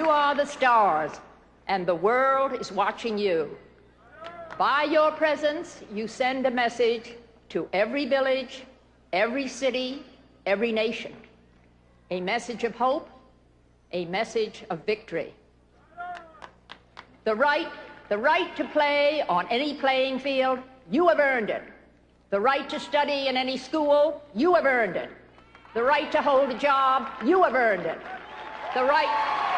You are the stars, and the world is watching you. By your presence, you send a message to every village, every city, every nation. A message of hope, a message of victory. The right, the right to play on any playing field, you have earned it. The right to study in any school, you have earned it. The right to hold a job, you have earned it. The right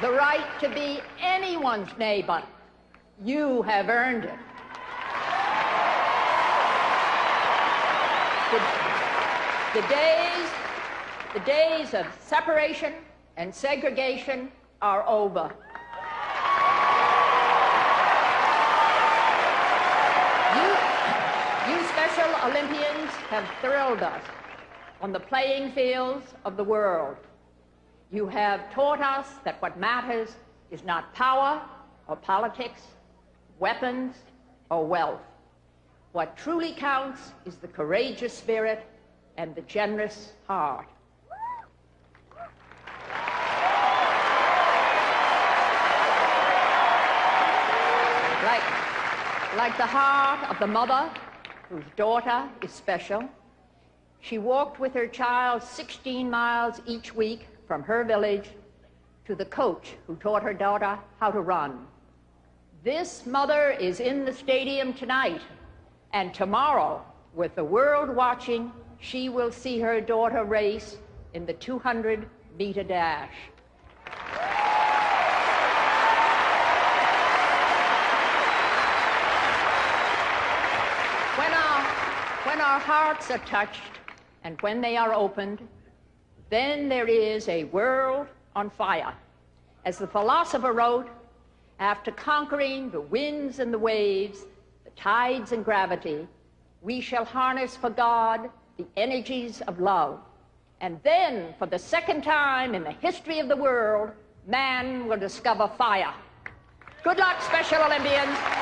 the right to be anyone's neighbor. You have earned it. The, the, days, the days of separation and segregation are over. You, you Special Olympians have thrilled us on the playing fields of the world. You have taught us that what matters is not power or politics, weapons or wealth. What truly counts is the courageous spirit and the generous heart. Like, like the heart of the mother whose daughter is special, she walked with her child 16 miles each week from her village to the coach who taught her daughter how to run. This mother is in the stadium tonight, and tomorrow, with the world watching, she will see her daughter race in the 200 meter dash. When our, when our hearts are touched and when they are opened, then there is a world on fire. As the philosopher wrote, after conquering the winds and the waves, the tides and gravity, we shall harness for God the energies of love. And then, for the second time in the history of the world, man will discover fire. Good luck, Special Olympians.